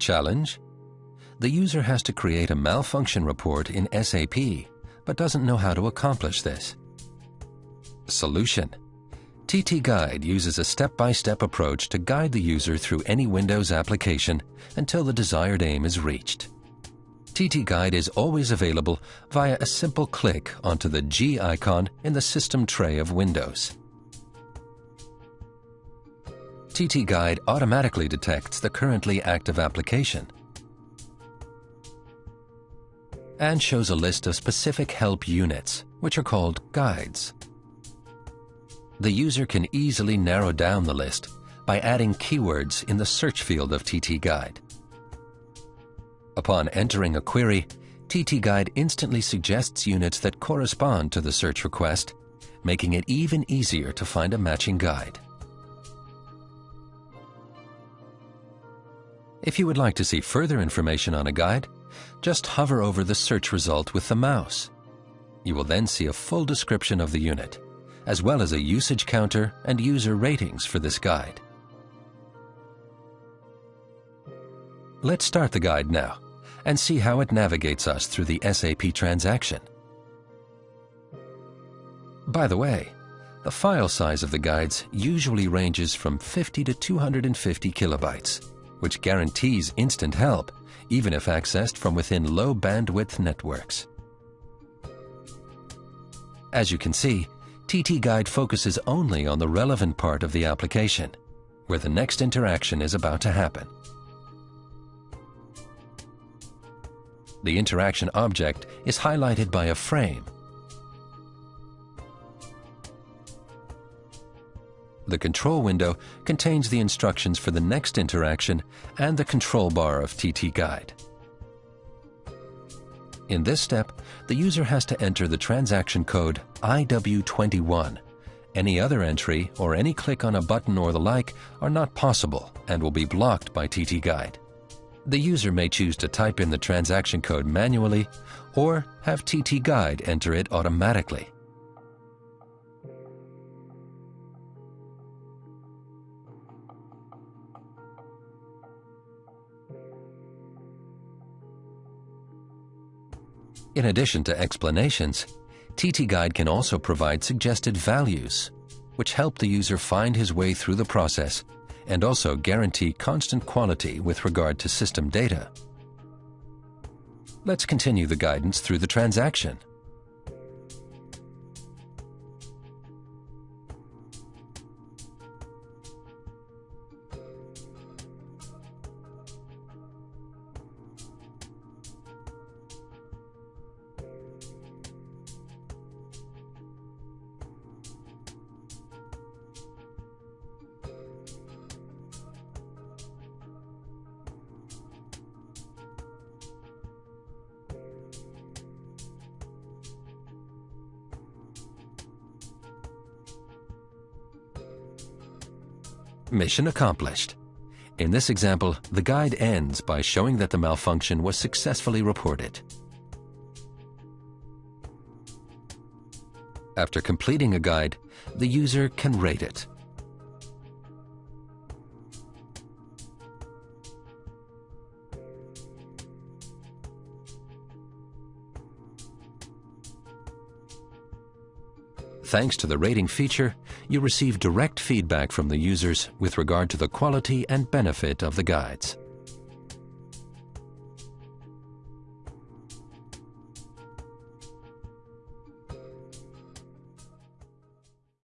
Challenge? The user has to create a malfunction report in SAP, but doesn't know how to accomplish this. Solution. TT Guide uses a step-by-step -step approach to guide the user through any Windows application until the desired aim is reached. TT Guide is always available via a simple click onto the G icon in the system tray of Windows. TT Guide automatically detects the currently active application and shows a list of specific help units, which are called guides. The user can easily narrow down the list by adding keywords in the search field of TT Guide. Upon entering a query, TT Guide instantly suggests units that correspond to the search request, making it even easier to find a matching guide. If you would like to see further information on a guide, just hover over the search result with the mouse. You will then see a full description of the unit, as well as a usage counter and user ratings for this guide. Let's start the guide now and see how it navigates us through the SAP transaction. By the way, the file size of the guides usually ranges from 50 to 250 kilobytes, which guarantees instant help, even if accessed from within low bandwidth networks. As you can see, TT Guide focuses only on the relevant part of the application, where the next interaction is about to happen. The interaction object is highlighted by a frame. The control window contains the instructions for the next interaction and the control bar of TT Guide. In this step, the user has to enter the transaction code IW21. Any other entry or any click on a button or the like are not possible and will be blocked by TT Guide. The user may choose to type in the transaction code manually or have TT Guide enter it automatically. In addition to explanations, TT Guide can also provide suggested values, which help the user find his way through the process and also guarantee constant quality with regard to system data. Let's continue the guidance through the transaction. Mission accomplished. In this example, the guide ends by showing that the malfunction was successfully reported. After completing a guide, the user can rate it. Thanks to the rating feature, you receive direct feedback from the users with regard to the quality and benefit of the guides.